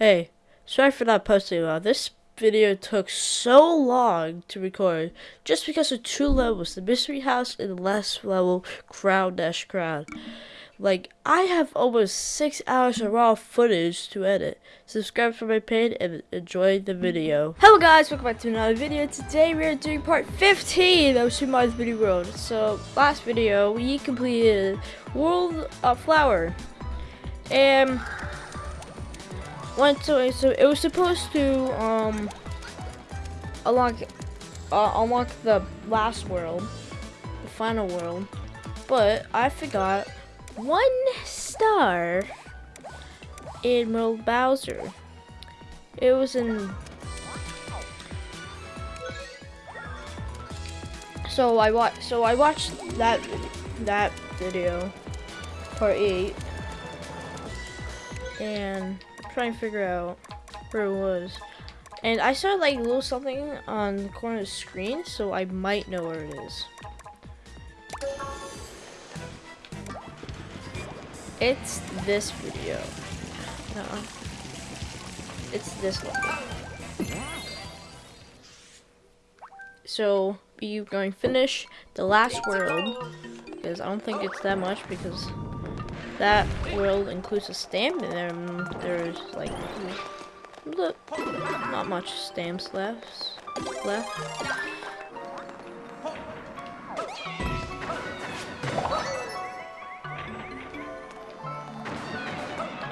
Hey, sorry for not posting a This video took so long to record just because of two levels, the mystery house and the last level, crown dash crown. Like, I have almost six hours of raw footage to edit. Subscribe for my pain and enjoy the video. Hello guys, welcome back to another video. Today we are doing part 15 of Super Mario 3D World. So, last video, we completed World of Flower. And went to so it was supposed to um unlock uh, unlock the last world, the final world, but I forgot one star in World Bowser. It was in so I watched so I watched that that video part eight and trying to figure out where it was. And I saw like a little something on the corner of the screen, so I might know where it is. It's this video. No. It's this level. So, you're going to finish the last world, because I don't think it's that much, because that world includes a stamp and there's like look not much stamps left left.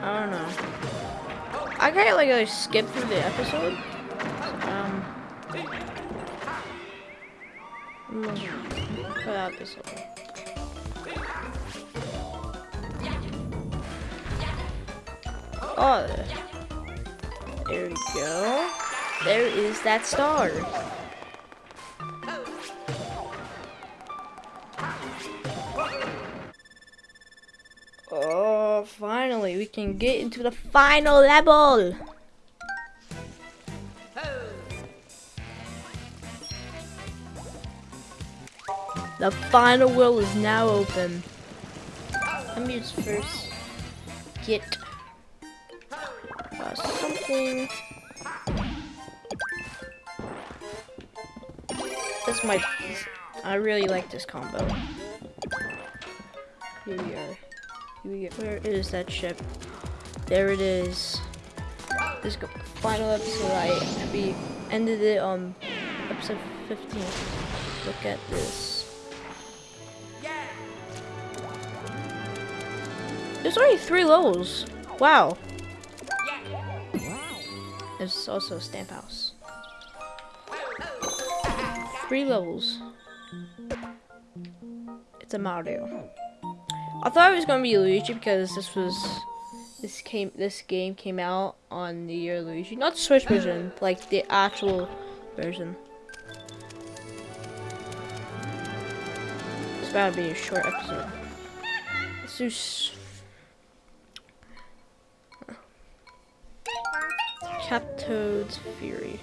I don't know. I kind of like, like skip through the episode. Um put out this one Oh, there we go. There is that star. Oh, finally, we can get into the final level. The final world is now open. Let me just first get something. This might. I really like this combo. Here we are. Here we. Where is that ship? There it is. This final episode. I we ended it on episode 15. Look at this. There's only three levels. Wow. There's also a stamp house. Three levels. It's a Mario. I thought it was gonna be Luigi because this was this came this game came out on the year Luigi. Not the Switch version, like the actual version. It's about to be a short episode. Let's do Captoad's Fury.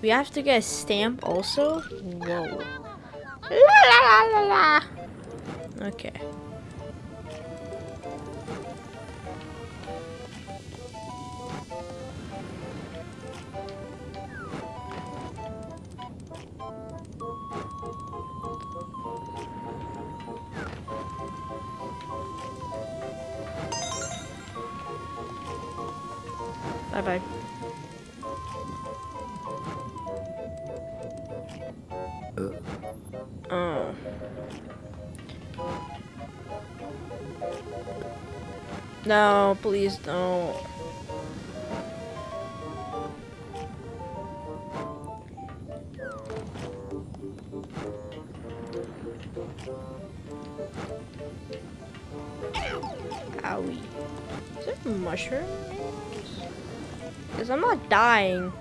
We have to get a stamp also? Whoa. Okay. Bye bye. Oh. No, please don't. Owie. Is there a mushroom? Because I'm not dying.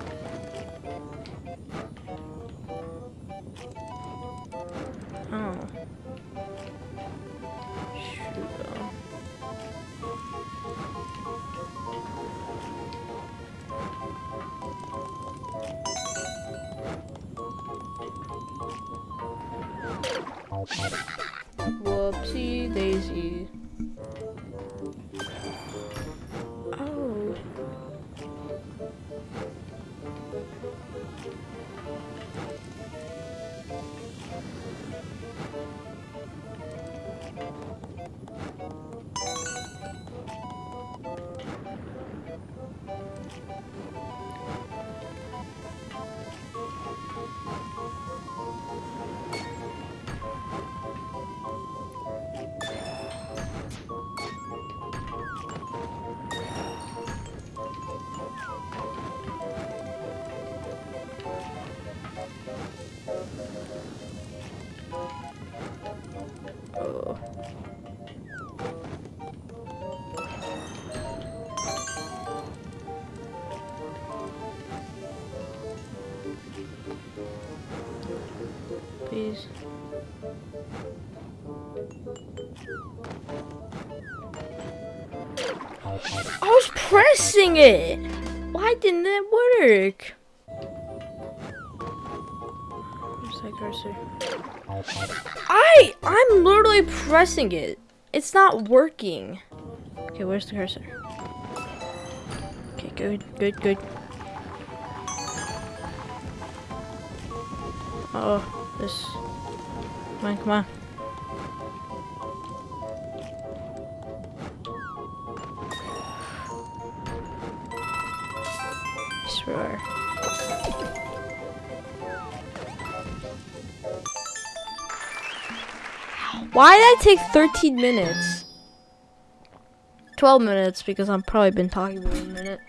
Pressing it! Why didn't it work? Where's cursor? I, I'm literally pressing it. It's not working. Okay, where's the cursor? Okay, good, good, good. Oh, this. Come on, come on. Why did I take 13 minutes? 12 minutes because I've probably been talking for a minute.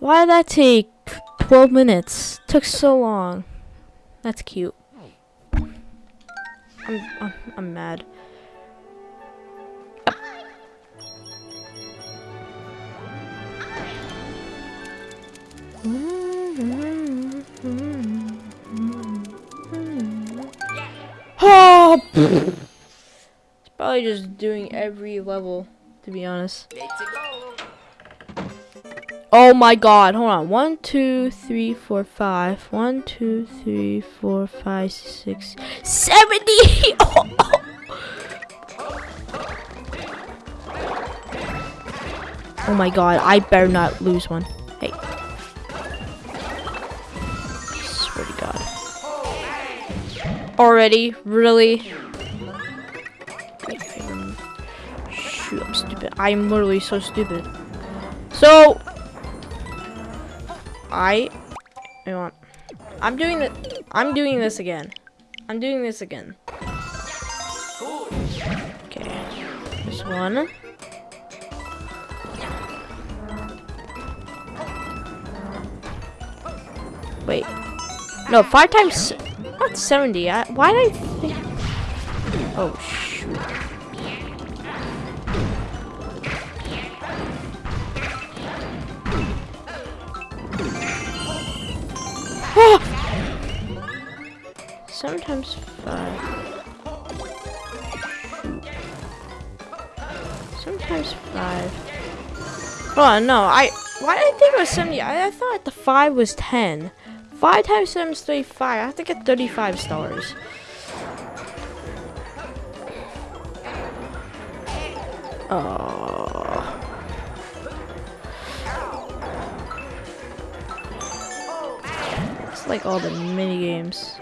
Why did that take 12 minutes? Took so long. That's cute. I'm I'm, I'm mad. Mm-hmm. Mm-hmm. Mm-hmm. Oh! it's probably just doing every level, to be honest. Oh my god, hold on. One, two, three, four, five. One, two, three, four, five, six, seventy! Oh. oh my god, I better not lose one. Already? Really? Shoot, I'm stupid. I'm literally so stupid. So, I, I want, I'm doing the, I'm doing this again. I'm doing this again. Okay, this one. Wait, no, five times, not 70. I, why did I think, oh shoot. Ah! Sometimes five. Sometimes five. Oh no, I why did I think it was 70? I, I thought the five was 10. Five times seven is 35. I have to get 35 stars. Oh. It's like all the mini games.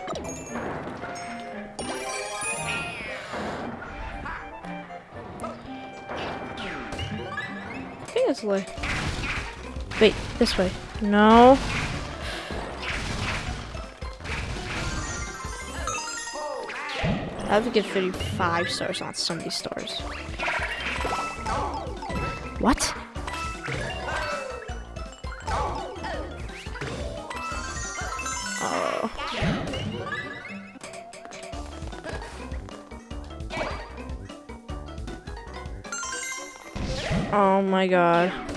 I think it's way. Wait, this way. No. I have to get 35 stars, not 70 stars. What? Oh. Oh my god.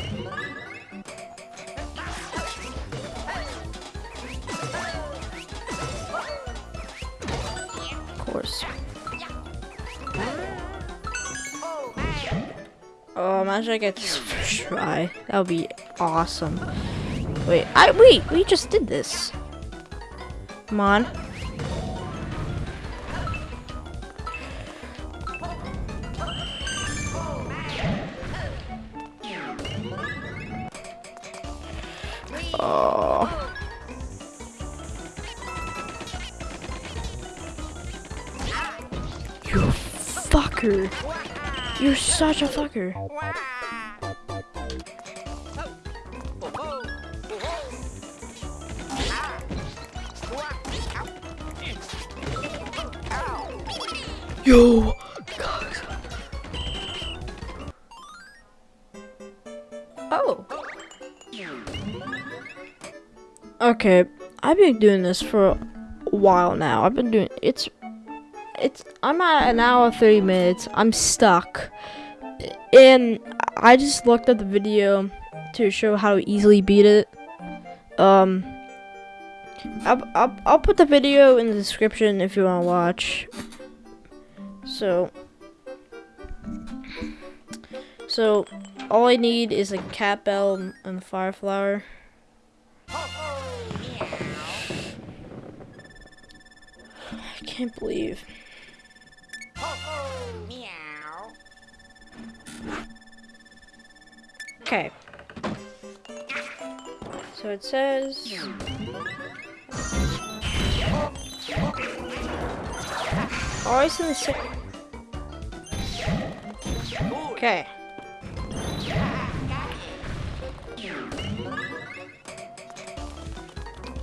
Imagine I get try. That would be awesome. Wait, I wait, we just did this. Come on. Oh. You fucker. You're such a fucker. Yo! Oh. Okay, I've been doing this for a while now. I've been doing it's it's I'm at an hour 30 minutes. I'm stuck. And I just looked at the video to show how to easily beat it. Um I'll, I'll, I'll put the video in the description if you want to watch. So, so all I need is a cat bell and the fire flower. I can't believe. Okay. So it says. Always in the. Okay.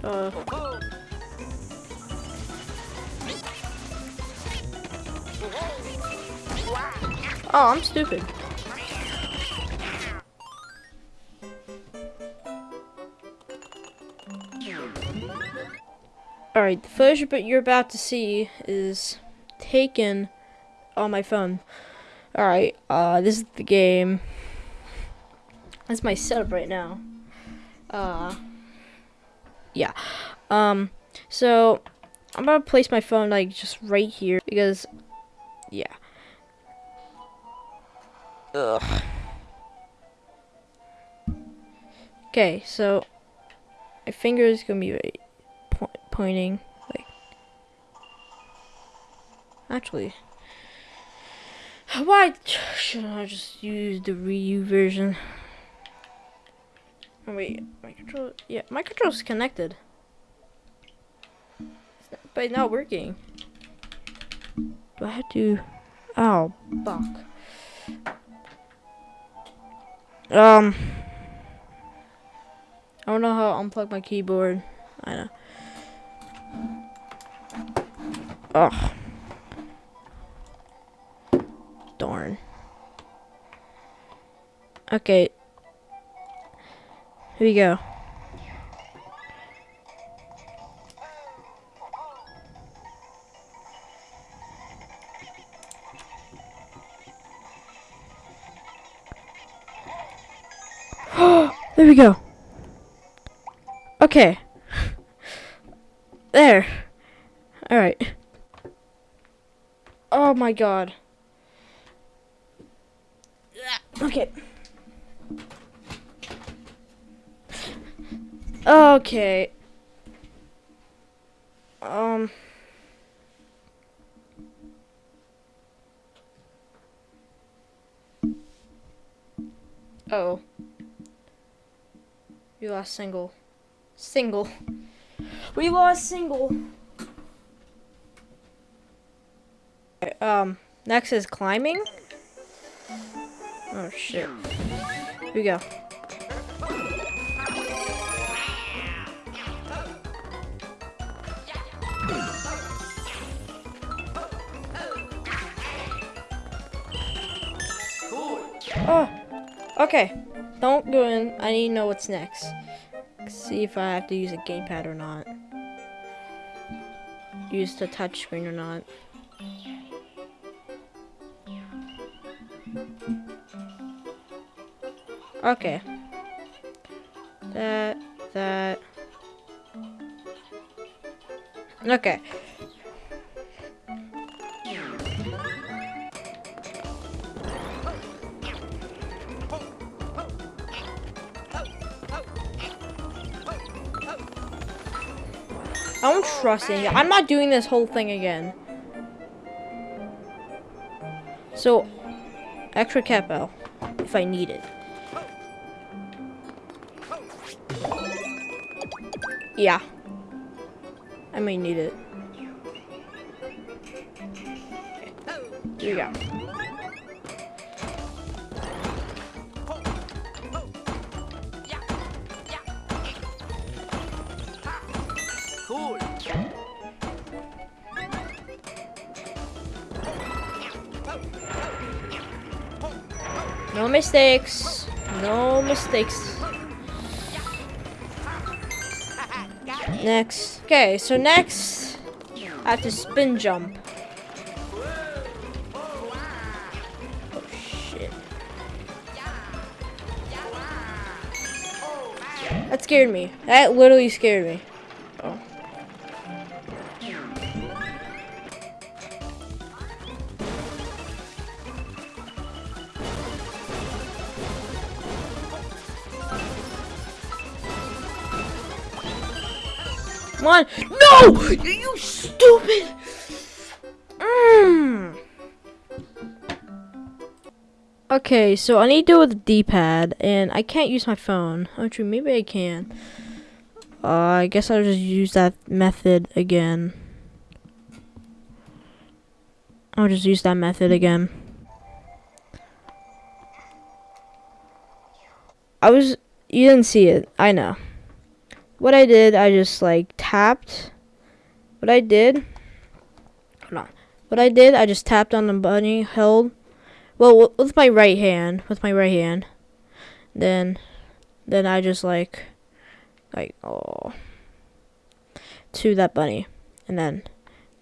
Uh. Oh, I'm stupid. Alright, the footage but you're about to see is taken on my phone. Alright, uh, this is the game. That's my setup right now. Uh, yeah. Um, so, I'm gonna place my phone, like, just right here, because, yeah. Ugh. Okay, so, my finger is gonna be right po pointing, like, actually, why should I just use the Ryu version? Oh, wait, my control, yeah, my control's connected. But it's not working. Do I have to, oh, fuck. Um, I don't know how to unplug my keyboard. I know. Oh. Darn. Okay. Here we go. there we go. Okay. There. Alright. Oh my god. Okay. Okay. Um. Oh. We lost single. Single. We lost single. Um, next is climbing. Oh shit. Here we go. Oh, okay. Don't go in. I need to know what's next. See if I have to use a gamepad or not. Use the touchscreen or not. Okay. That, that. Okay. I don't trust it. I'm not doing this whole thing again. So, extra bell, if I need it. Yeah. I may need it. Here we go. Cool. No mistakes. No mistakes. Next. Okay, so next, I have to spin jump. Oh, shit. That scared me. That literally scared me. No! You, stupid! Mm. Okay, so I need to do it with the D-pad, and I can't use my phone. Actually, maybe I can. Uh, I guess I'll just use that method again. I'll just use that method again. I was, you didn't see it, I know. What I did, I just like tapped. What I did, hold on. What I did, I just tapped on the bunny, held, well, with my right hand, with my right hand. Then, then I just like, like, oh, to that bunny. And then,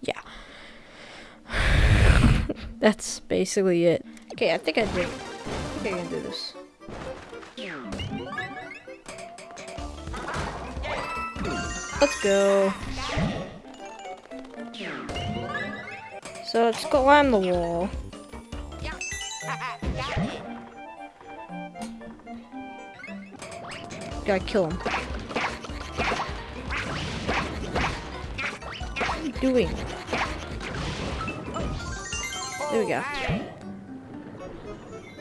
yeah. That's basically it. Okay, I think I did. I think I can do this. Let's go. So let's go climb the wall. Gotta kill him. What are you doing? There we go.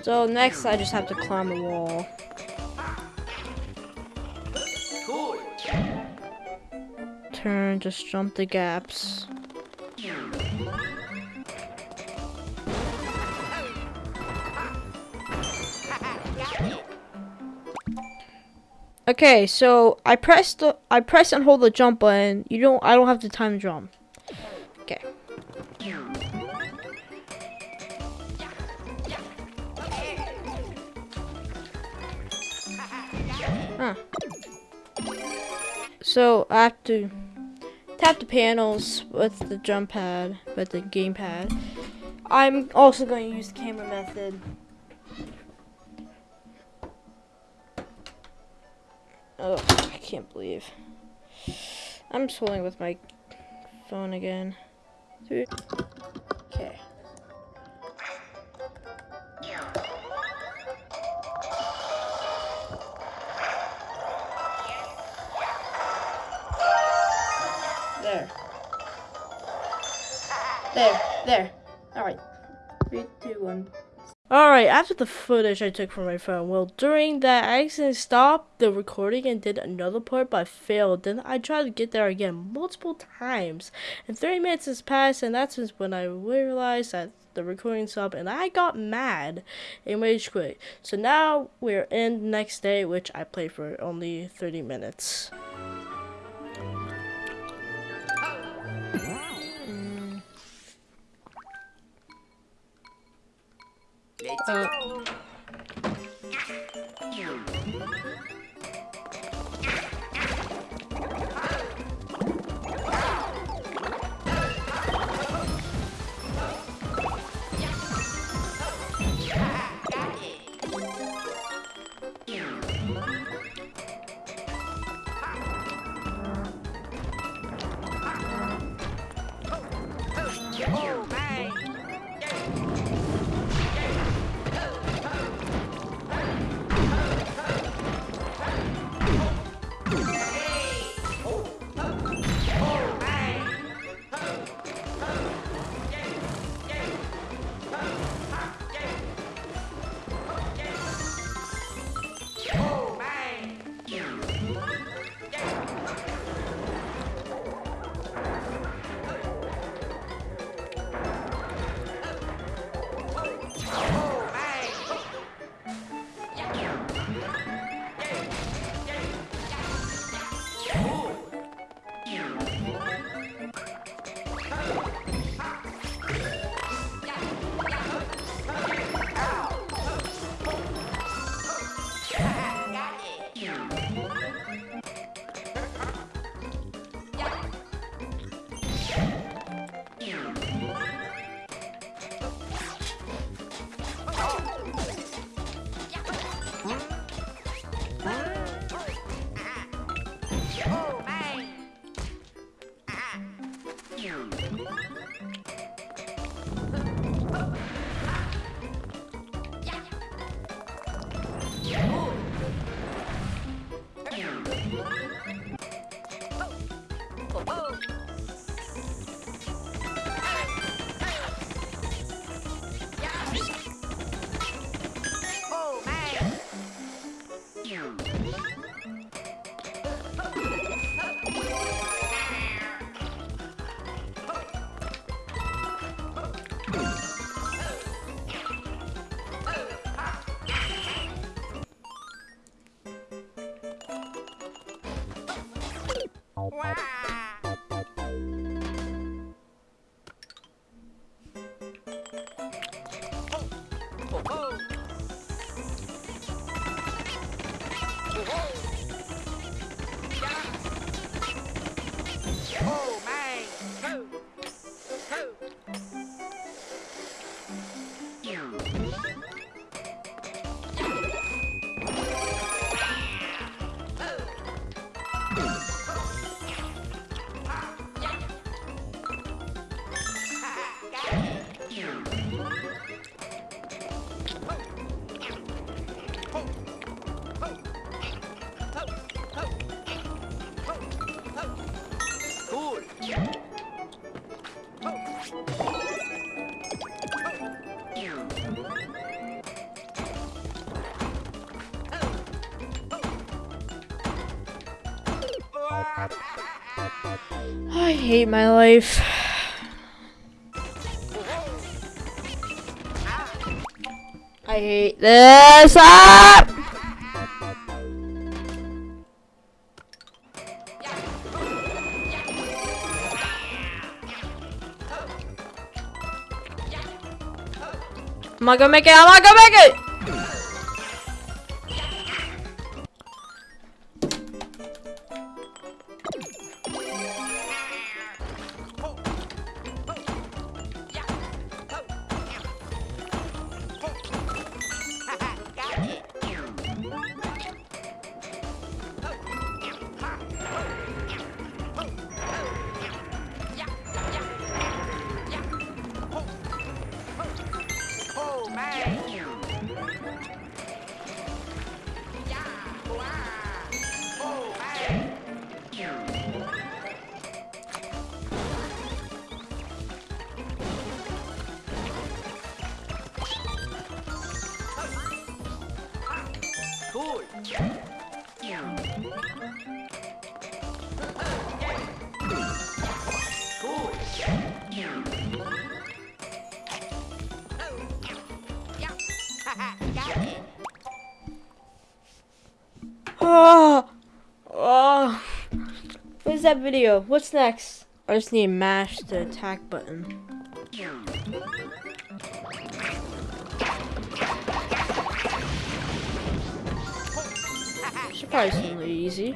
So next I just have to climb the wall. Turn, just jump the gaps. Okay, so I pressed the I press and hold the jump button. You don't I don't have the time the jump. Okay. Huh. So I have to tap the panels with the jump pad, with the game pad. I'm also going to use the camera method. Oh, I can't believe. I'm swelling with my phone again. Okay. There. There, there. Alright. Three, two, one. Alright, after the footage I took from my phone, well, during that, I accidentally stopped the recording and did another part, but I failed. Then I tried to get there again multiple times. And 30 minutes has passed, and that's when I realized that the recording stopped, and I got mad and rage quit. So now we're in next day, which I played for only 30 minutes. Uh, hate my life. I hate this. Ah! I'm not gonna make it. I'm gonna make it. That video? What's next? I just need to mash the attack button. Probably easy.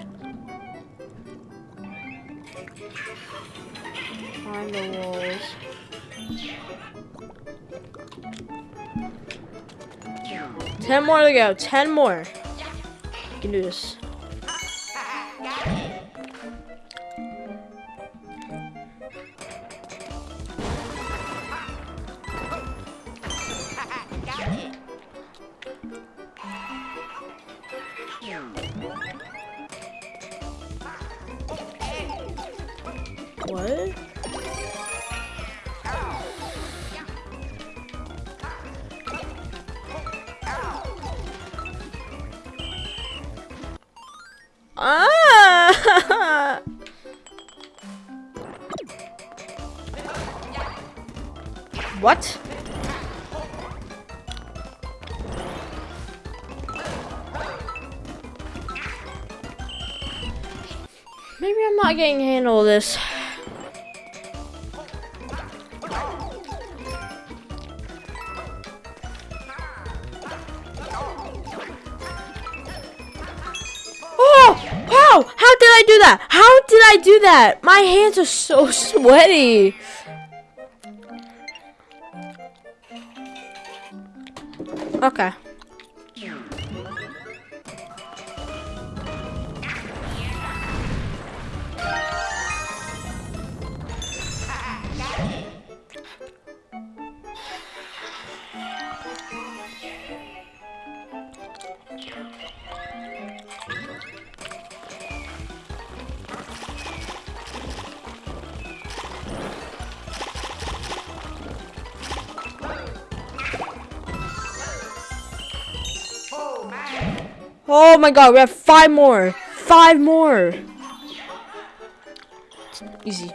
Climb the walls. Ten more to go. Ten more. You can do this. This. Oh! How? How did I do that? How did I do that? My hands are so sweaty. Okay. Oh my god, we have five more. Five more. Easy.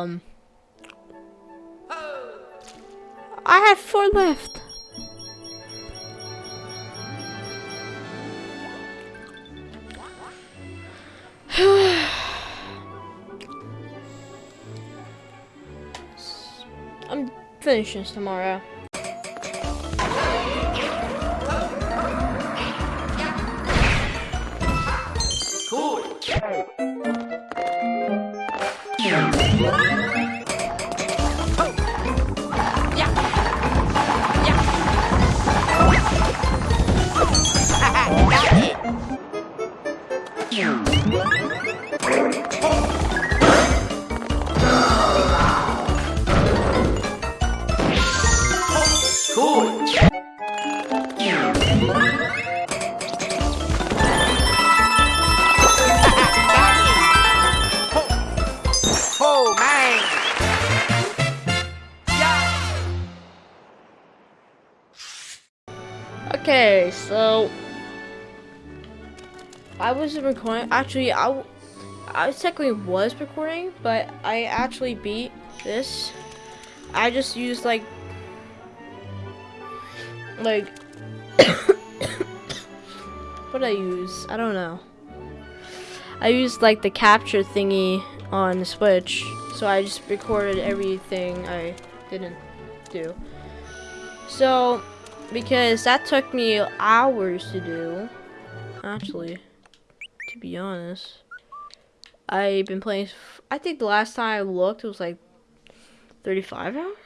Done. I had four left. I'm finishing tomorrow. Okay, so I wasn't recording. Actually, I I technically was recording, but I actually beat this. I just used like, like, what I use? I don't know. I used like the capture thingy on the Switch, so I just recorded everything I didn't do. So, because that took me hours to do. Actually, to be honest, I've been playing. I think the last time I looked, it was like 35 hours.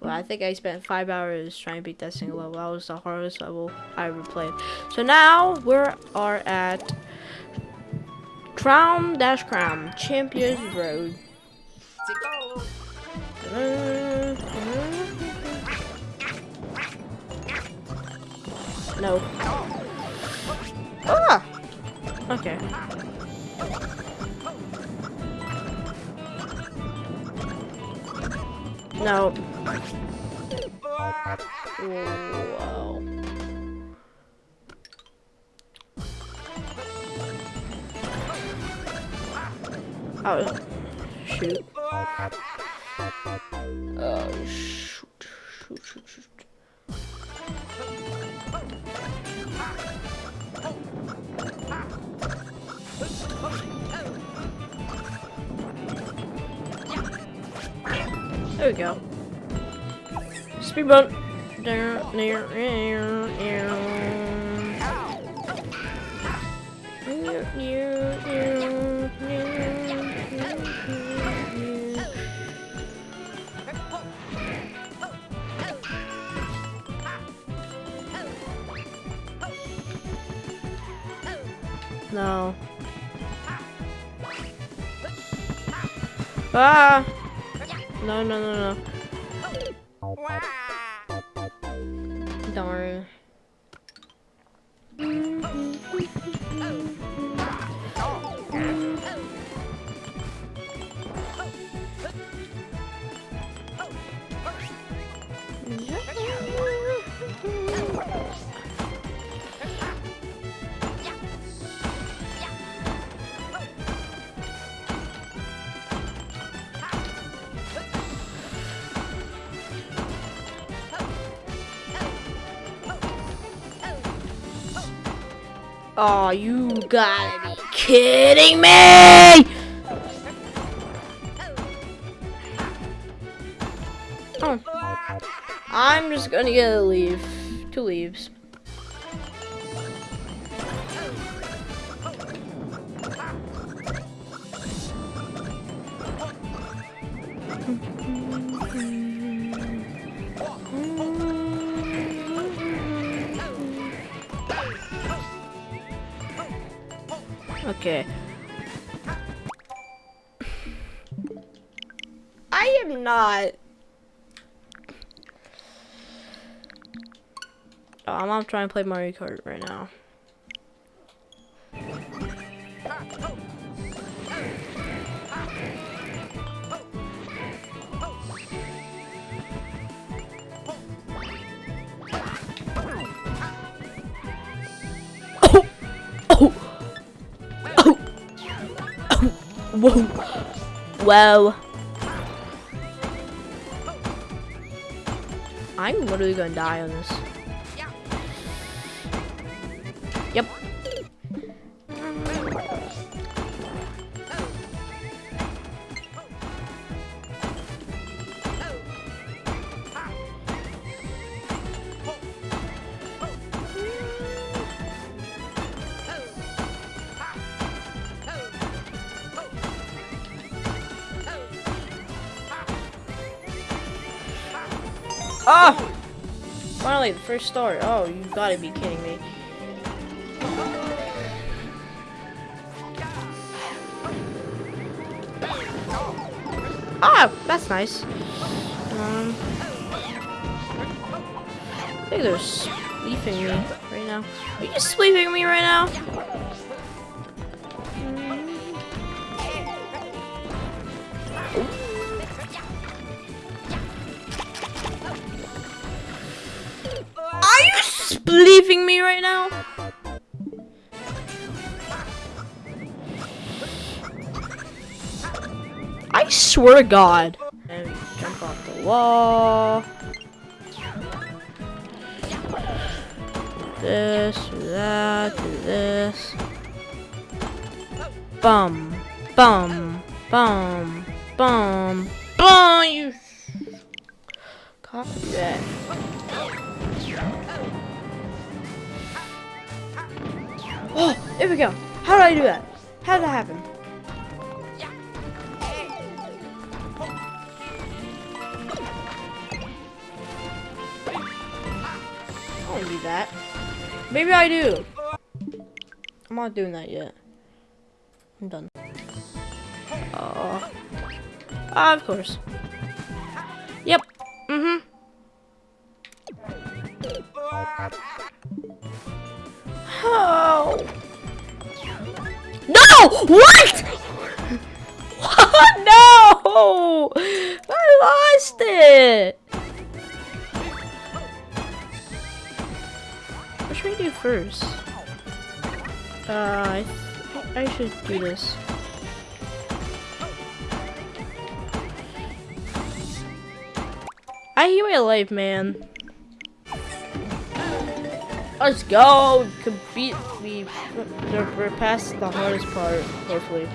But I think I spent five hours trying to beat that single level. That was the hardest level I ever played. So now we are at Crown Dash Crown Champions Road. No. Ah! Okay. No. Whoa. Oh, shoot. Oh, shoot. Shoot, shoot, shoot. There we go. Near, near. No. Ah! No, no, no, no. Darn. Oh, you gotta be kidding me! Oh. I'm just gonna get a leave. Two leaves. Okay. I am not. Oh, I'm trying to play Mario Kart right now. Whoa. I'm literally gonna die on this. First star. Oh, you gotta be kidding me. Ah, that's nice. Um, I think they're sleeping me right now. Are you sleeping me right now? Leaving me right now? I swear to God. And we jump off the wall. This, do that, do this. Bum, bum, bum, bum, bum. You copy that. Oh, here we go. How did I do that? How did that happen? I don't do that. Maybe I do. I'm not doing that yet. I'm done. Oh. Ah, of course. Yep. Mm-hmm. No! What? no! I lost it. What should we do first? Uh, I, I should do this. I hate my life, man. Let's go! We we're, we're past the hardest part, hopefully.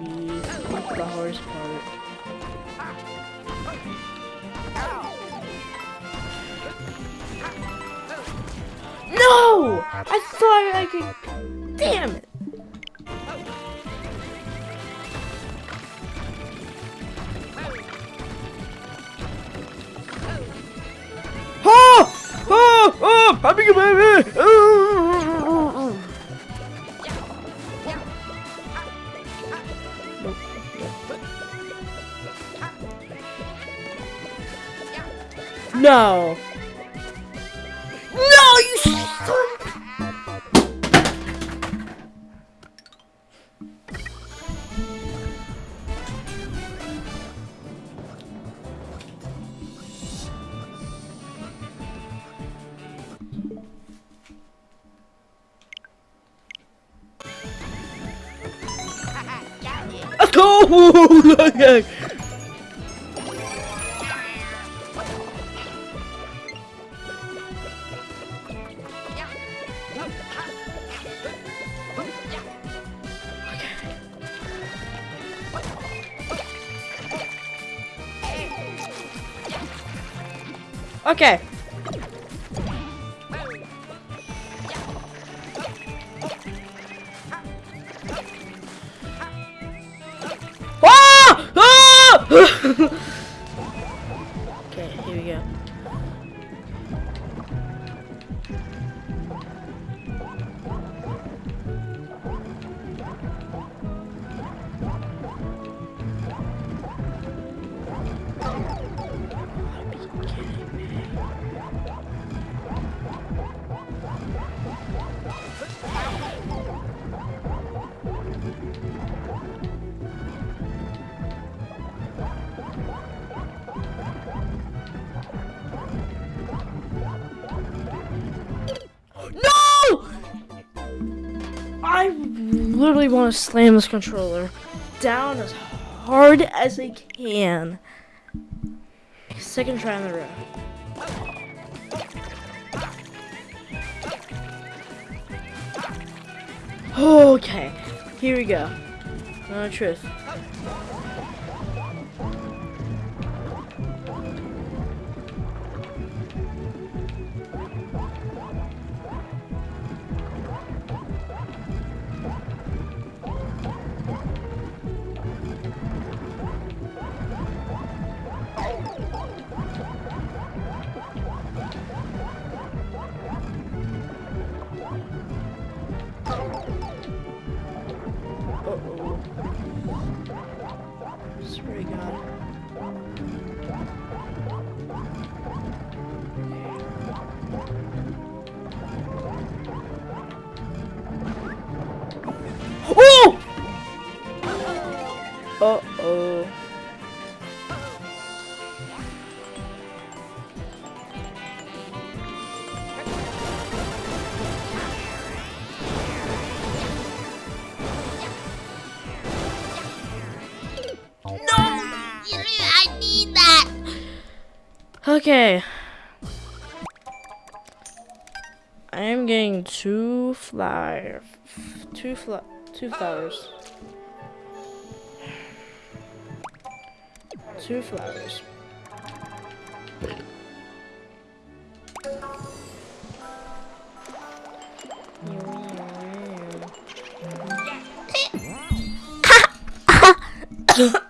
We beat the hardest part. No! I thought I could. Damn it! I'm being a baby! No, Okay. To slam this controller down as hard as I can. Second try in the row. Okay, here we go. No truth. Okay. I am getting two fly, two fly, two flowers. Two flowers.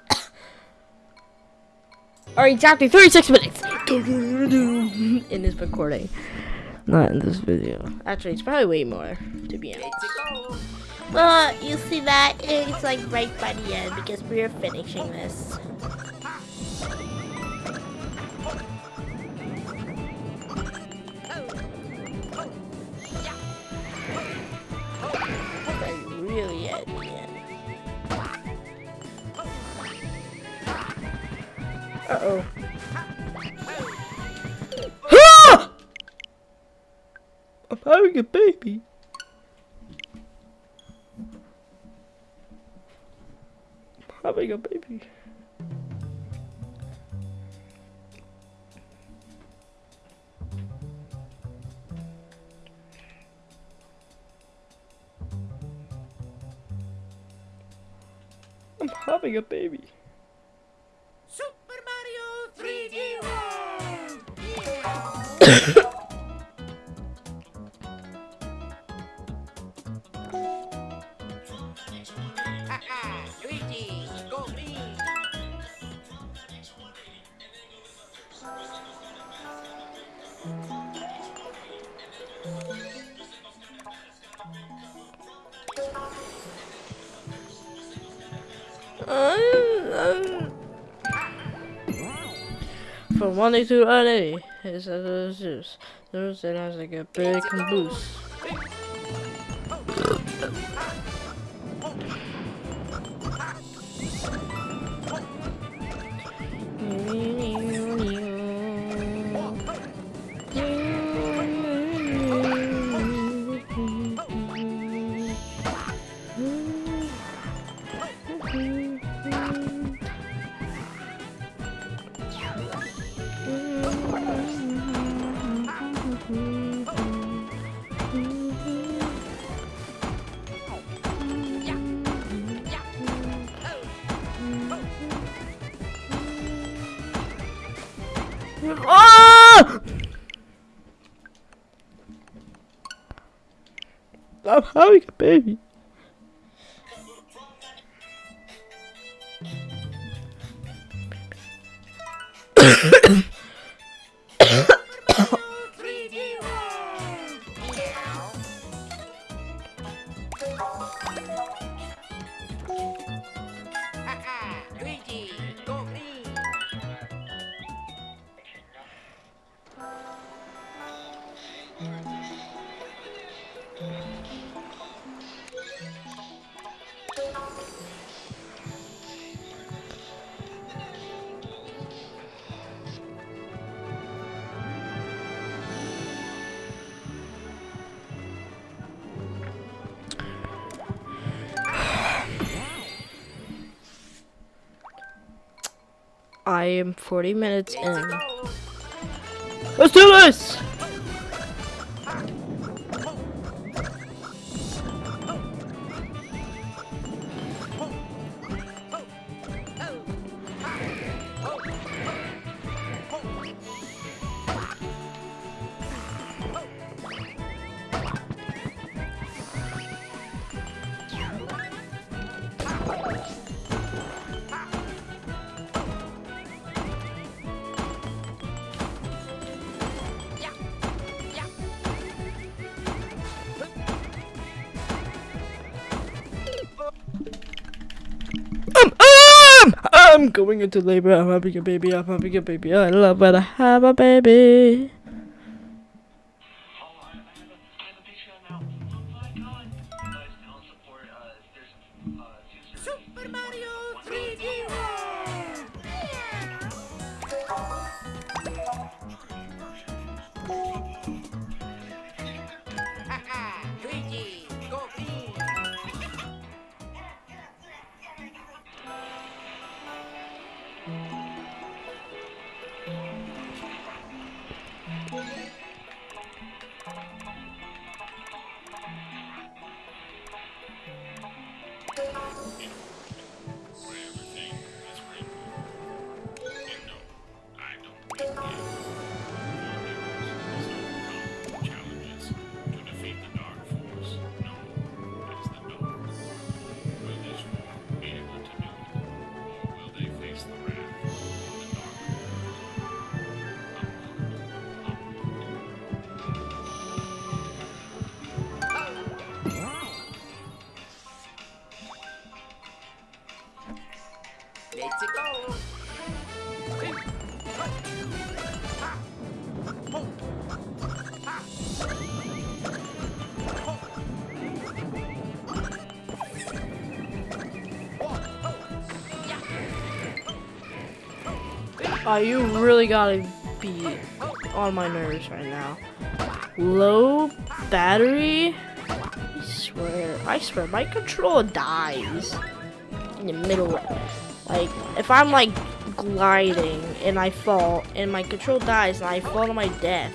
Or exactly 36 minutes in this recording. Not in this video. Actually, it's probably way more, to be honest. Well, you see that? It's like right by the end because we're finishing this. Really at the end. Uh-oh. I'm having a baby. I'm having a baby. I'm having a baby. Super Mario 3D World! Monday to Friday, it's a Zeus. Thursday has like a big caboose. Oh, I'm I am 40 minutes in. Let's do this! I'm going into labor. I'm having a baby. I'm having a baby. I love when I have a baby. Oh, you really gotta be on my nerves right now. Low battery? I swear, I swear, my controller dies in the middle. Like, if I'm like gliding and I fall and my control dies and I fall to my death.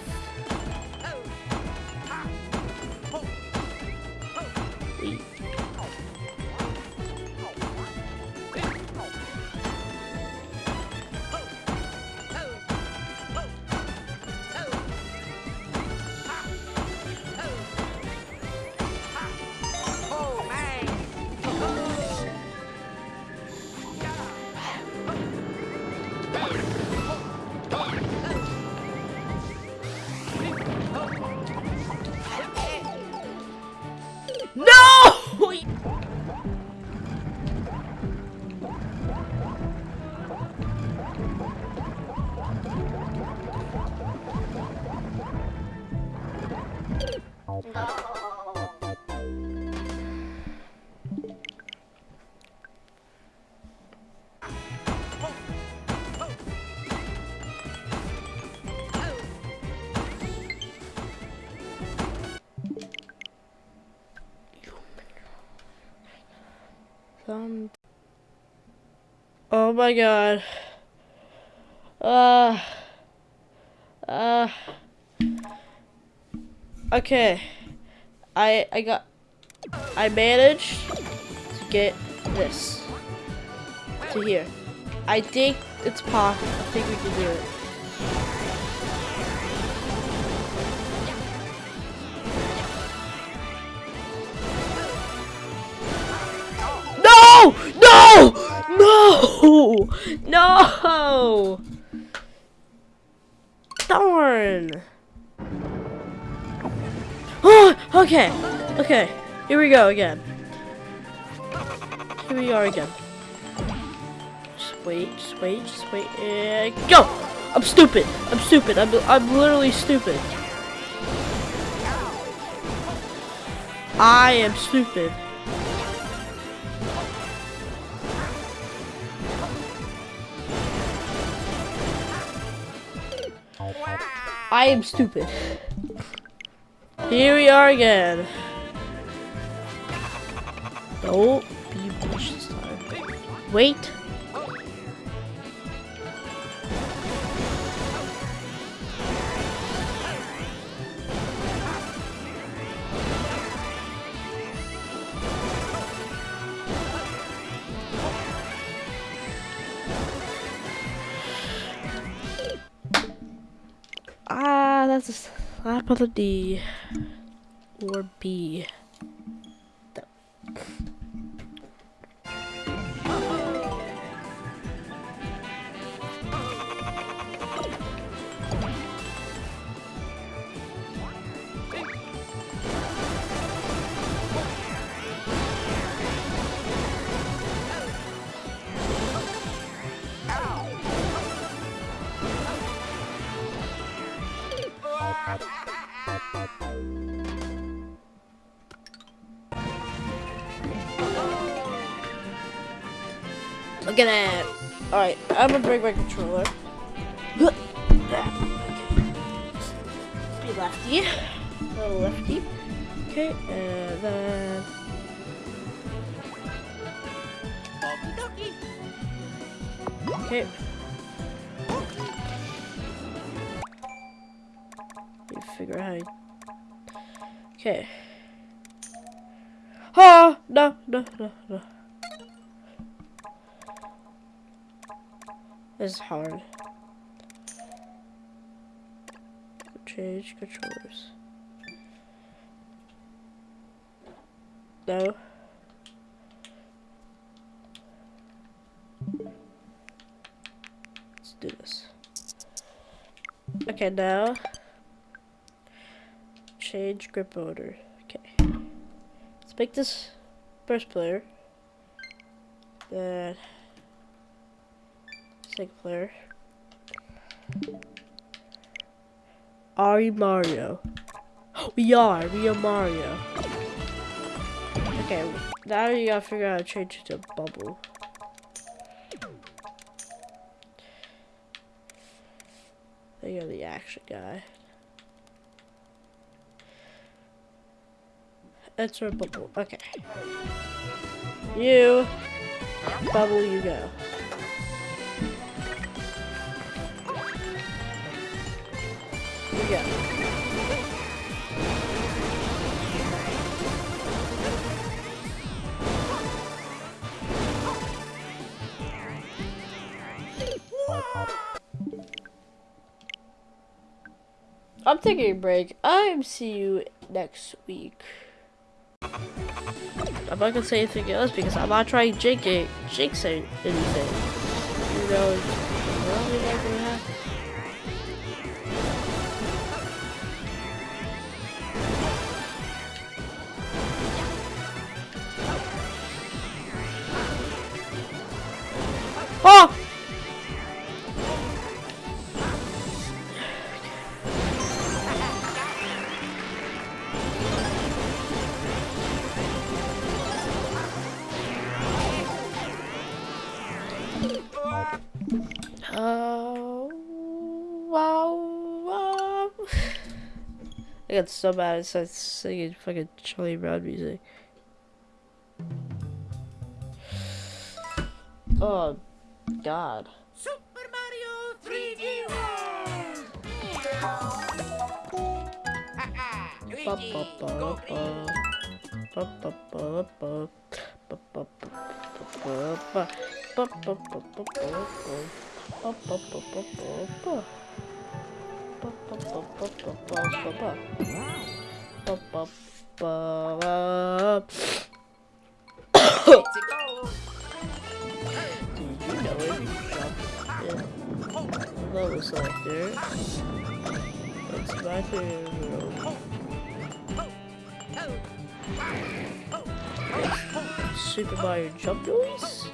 My god. Uh. Uh. Okay. I I got. I managed to get this to here. I think it's possible. I think we can do it. Okay, okay. Here we go again. Here we are again. Just wait, just wait, just wait, and go! I'm stupid. I'm stupid. I'm, I'm literally stupid. I am stupid. I am stupid. Here we are again. Don't be bitch this time. Wait. On the D. Or B. Look at. Alright, I'm gonna break my controller. Be lefty. Little lefty. Okay, and then. Okay. Let figure out how you... Okay. Oh, no, no, no, no. Is hard. Change controllers. No. Let's do this. Okay, now change grip order. Okay. Let's make this first player. Then second player. Are you Mario? We are. We are Mario. Okay, now you gotta figure out how to change it to bubble. There you go, the action guy. Enter bubble. Okay. You bubble you go. Go. I'm taking a break. I'm see you next week. I'm not gonna say anything else because I'm not trying to jinx it, jinx it- anything. You know, I got so bad I started singing fucking Charlie Brown music. Oh, God. Super Mario 3D World. Luigi, level selector? It's my favorite world. Super Mario jump noise?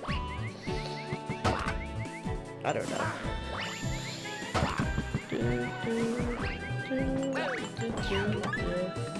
I don't know. Do, do, do, do, do, do.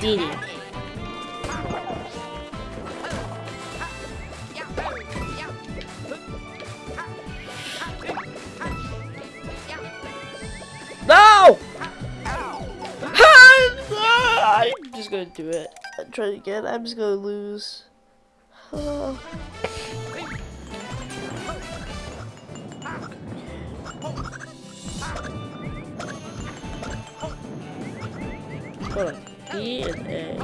Did it. No! I'm just gonna do it. I'm trying again. I'm just gonna lose. And A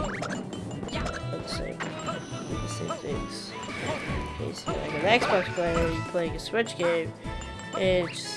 the same. The same things. Okay, so like an Xbox player, you're playing a Switch game. It's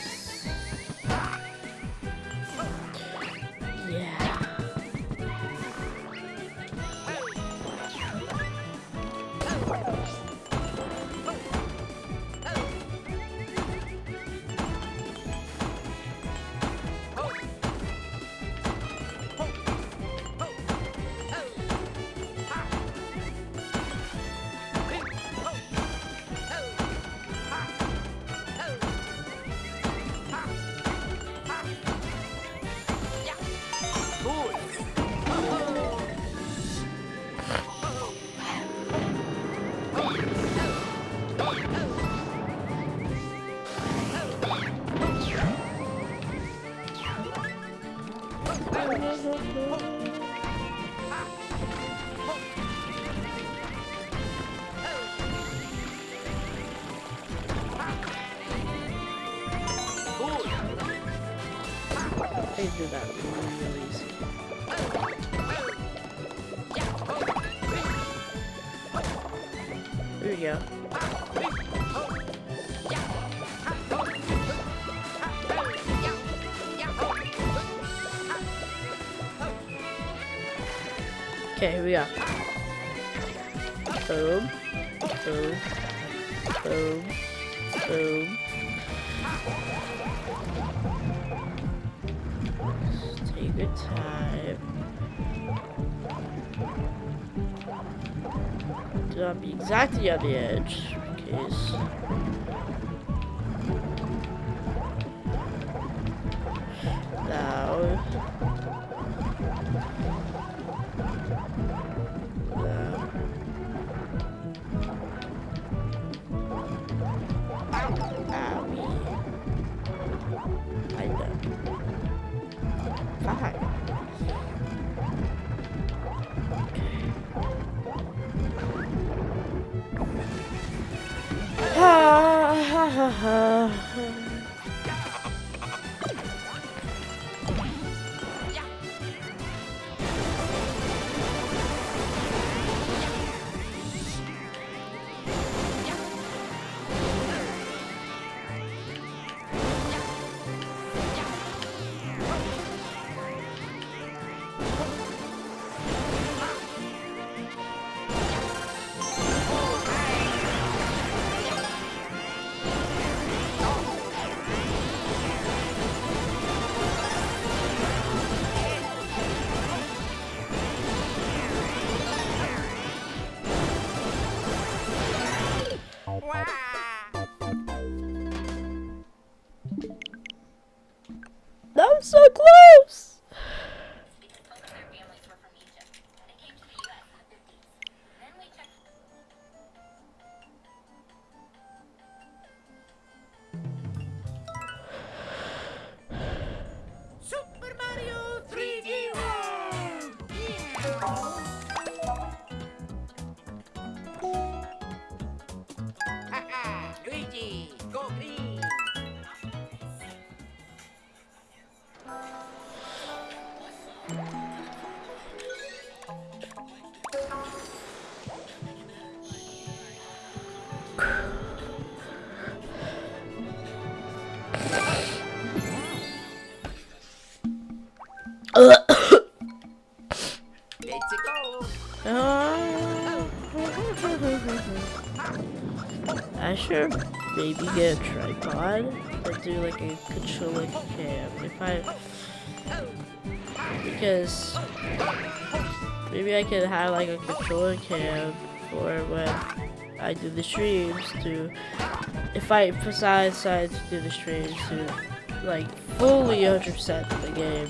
Here. Boom. Boom. Boom. Boom. Take your time. Do not be exactly on the edge, in case. Could have like a controller cam for when I do the streams to if I decide to do the streams to like fully 100% the game.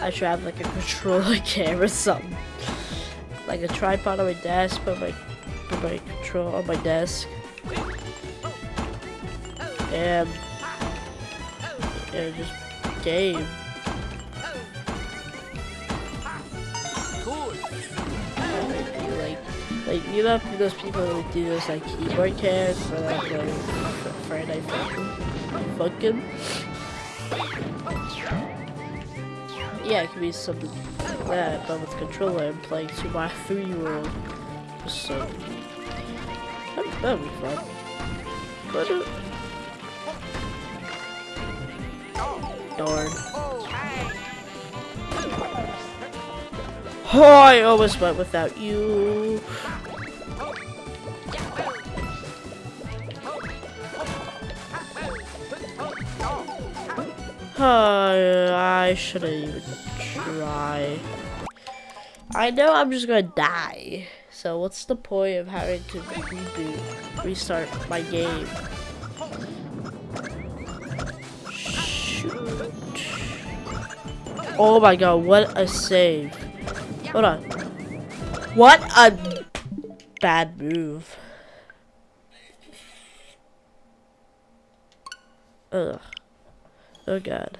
I should have like a controller camera or something. Like a tripod on my desk, put my put my control on my desk. And and just game. Like like you know those people who do those like keyboard cams for like like Friday Funkin'? Funkin'? Yeah, it could be something like that, but with controller and playing to my three-year-old. So that that'd be fun. But uh, Oh, I almost went without you. Oh, I shouldn't even try. I know I'm just gonna die. So what's the point of having to reboot, restart my game? Oh my god, what a save. Hold on. What a bad move. Ugh. Oh god.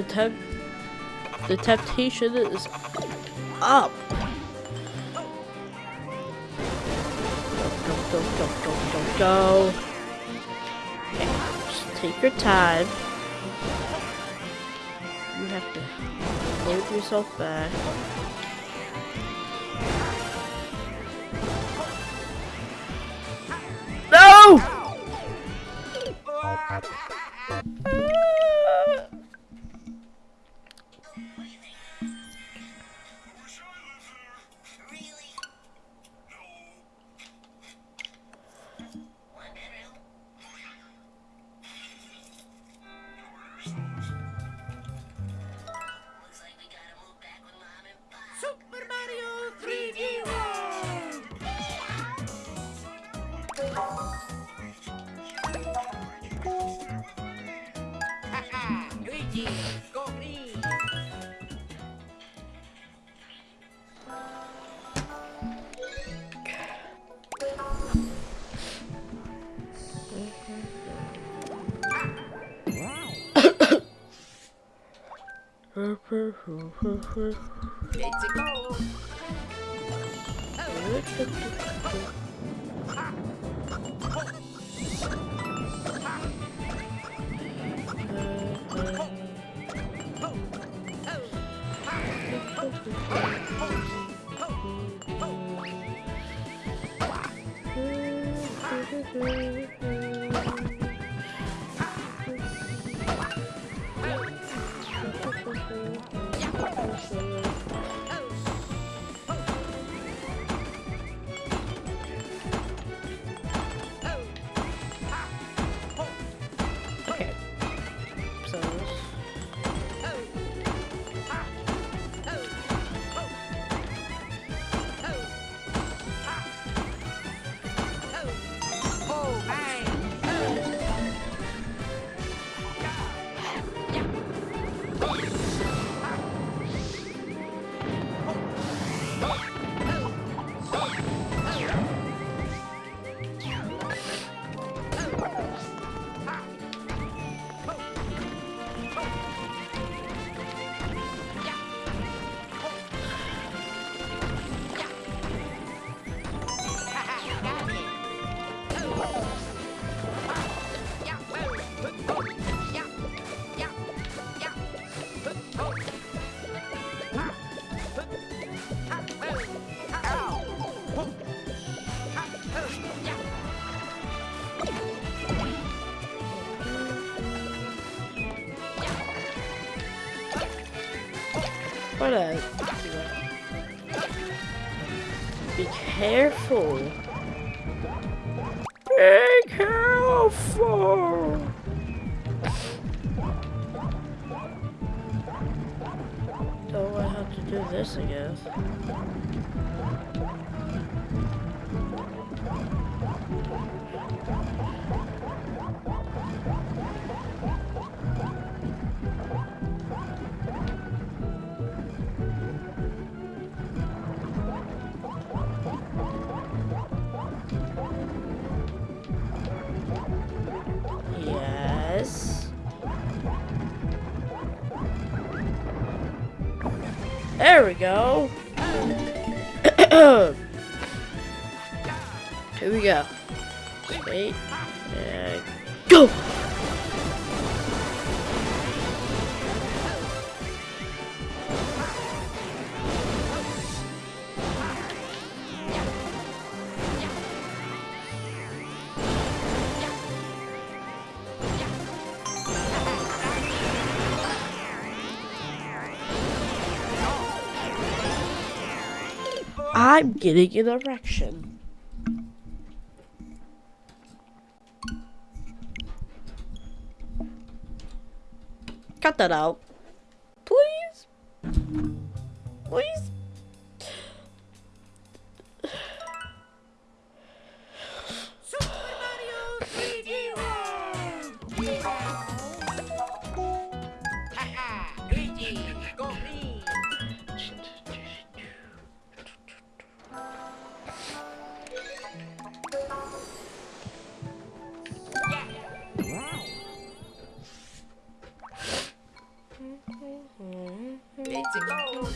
The temp, the temptation is up. Go, go, go, go, go, go. Okay, just take your time. You have to hold yourself back. Let's go! Careful. Be careful. Don't I have to do this again? Yes. There we go. Here we go. Wait. And go! I'm getting an erection. Cut that out. 请告。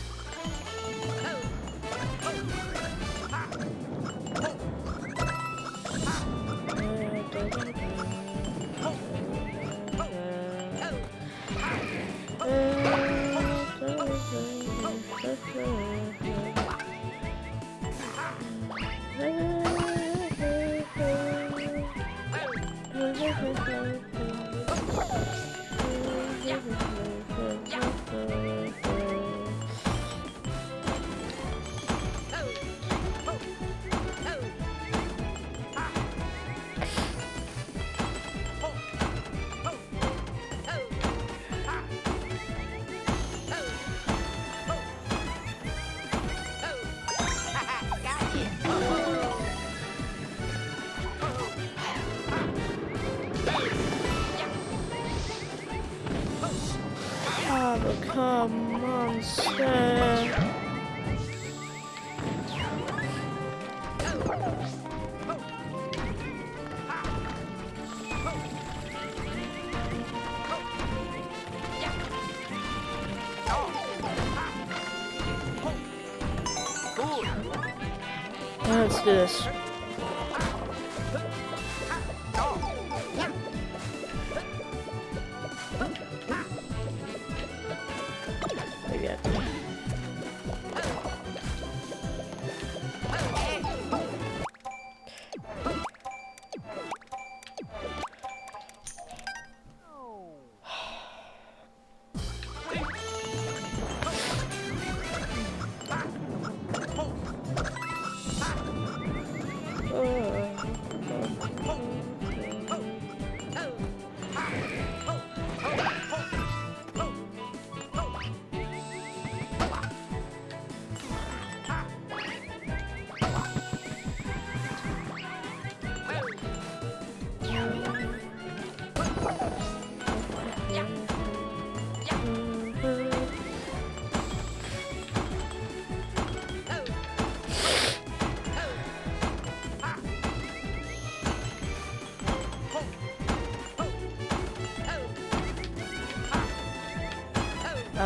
This.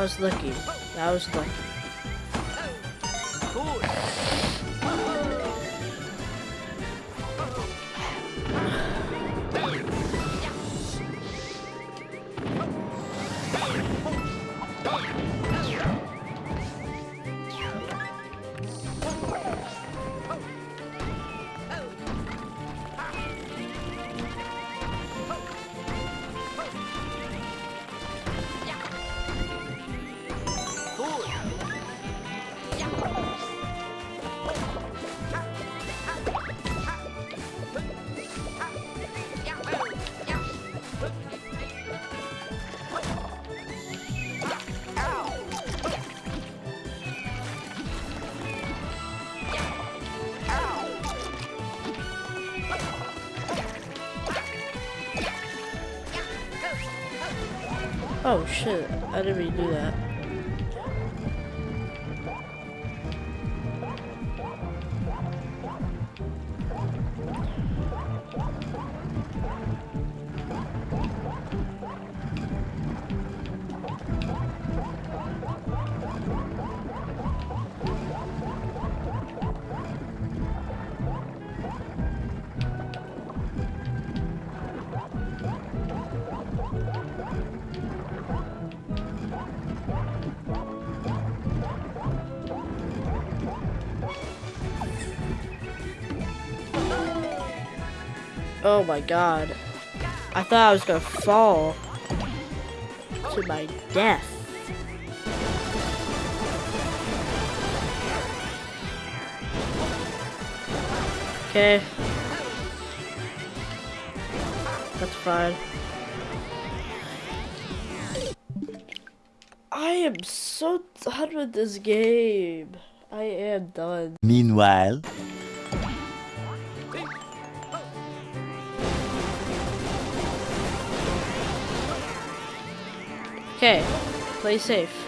Was lucky. That was lucky. Oh shit, I didn't really do that. Oh my god. I thought I was gonna fall to my death. Okay. That's fine. I am so done with this game. I am done. Meanwhile, Okay, play safe.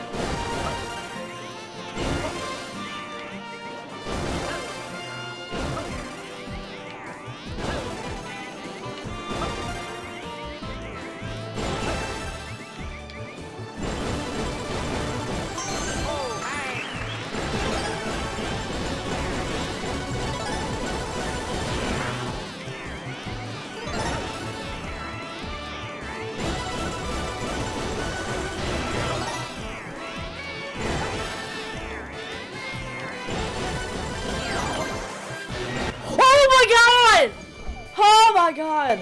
My god!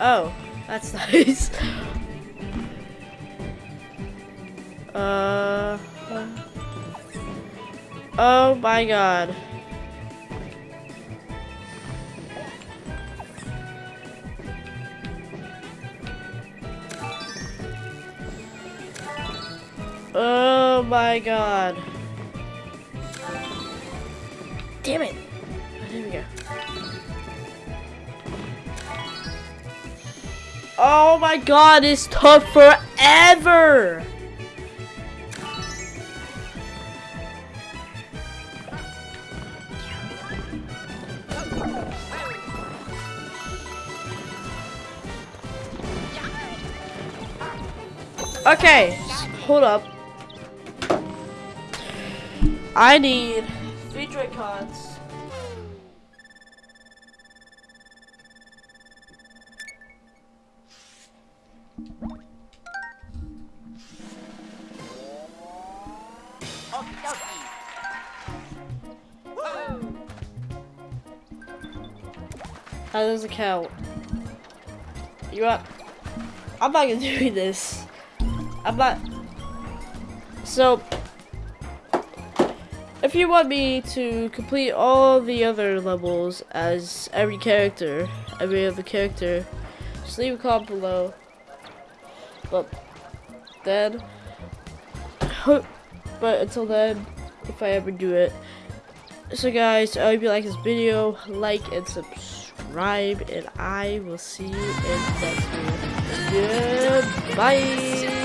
Oh, that's nice. Uh. Oh my god. Oh my god. Damn it. Oh, there we go. Oh my god, this took forever! Okay, hold up. I need three Dracons. How does it count? You what? I'm not gonna do this. I'm not. So, if you want me to complete all the other levels as every character, every other character, just leave a comment below. But then, but until then, if I ever do it. So guys, I hope you like this video, like and subscribe, and I will see you in the next video. Goodbye!